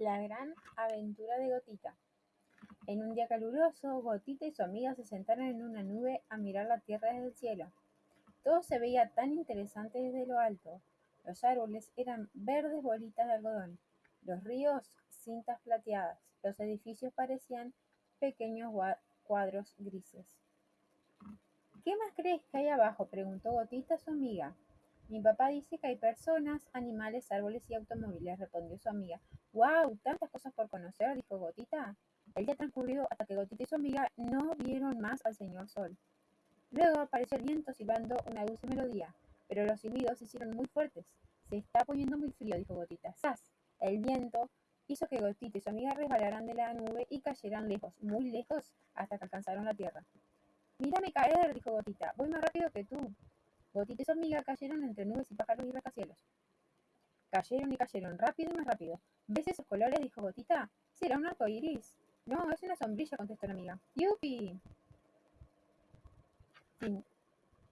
La gran aventura de Gotita. En un día caluroso, Gotita y su amiga se sentaron en una nube a mirar la tierra desde el cielo. Todo se veía tan interesante desde lo alto. Los árboles eran verdes bolitas de algodón, los ríos cintas plateadas, los edificios parecían pequeños cuadros grises. ¿Qué más crees que hay abajo? preguntó Gotita a su amiga. Mi papá dice que hay personas, animales, árboles y automóviles, respondió su amiga. ¡Wow! Tantas cosas por conocer, dijo Gotita. El día transcurrió hasta que Gotita y su amiga no vieron más al señor Sol. Luego apareció el viento silbando una dulce melodía, pero los silbidos se hicieron muy fuertes. Se está poniendo muy frío, dijo Gotita. ¡Sas! El viento hizo que Gotita y su amiga resbalaran de la nube y cayeran lejos, muy lejos, hasta que alcanzaron la tierra. Mírame caer, dijo Gotita. Voy más rápido que tú. Gotita y su amiga cayeron entre nubes y pájaros y rascacielos. Cayeron y cayeron, rápido y más rápido. ¿Ves esos colores? dijo Gotita. Será un arco iris. No, es una sombrilla, contestó la amiga. ¡Yupi!